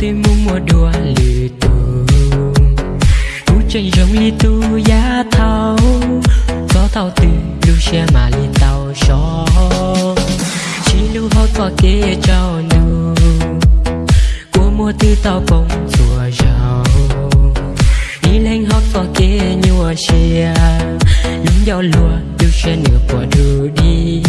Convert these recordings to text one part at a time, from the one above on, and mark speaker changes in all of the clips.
Speaker 1: hatimu mudah itu Ku lì itu giá tahu Có tao thì lưu xe mà lì tao cho Chỉ lưu hốt có kia trao nâu Của mua tư tao bông chùa rào. Đi lên hốt có kia nhua xe Lúng giao lùa, lưu xe nửa bỏ đưa đi.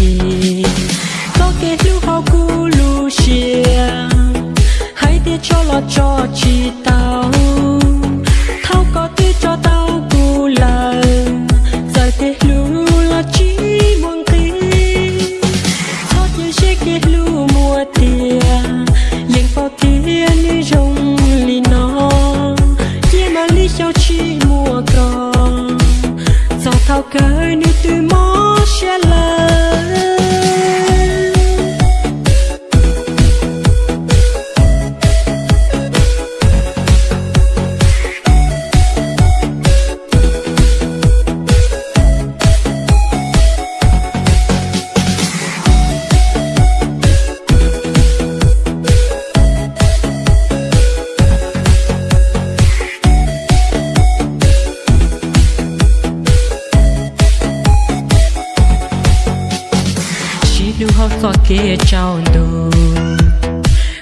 Speaker 1: Thao cơi như tôi mó xe lời lưu hao gió kia trao đồ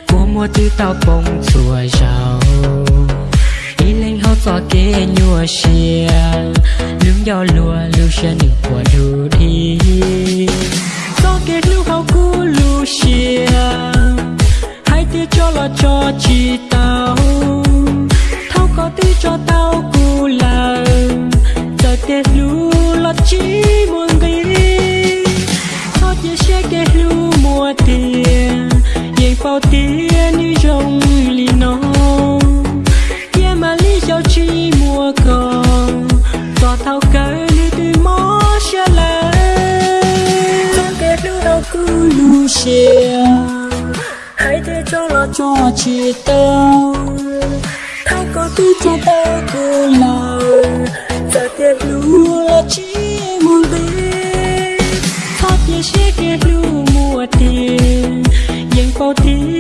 Speaker 1: của mua tư tao bông chùa giàu đi lên hao gió kia nhua xìa lương gió lùa lưu xe nửa của đồ đi. Gió kia lưu hao cú lưu xìa hai tia cho là cho chi ta. Xe mùa tiền yên phao tiền như rồng lì nó kia mà lý do chi mùa còn Tòa thao cơi như từ mó xa lạ trong cái lưu đâu cứ lưu xe hãy thế cho là cho chị tao. Thao có tư cho tao cứ lời giờ tiền lưu là chỉ key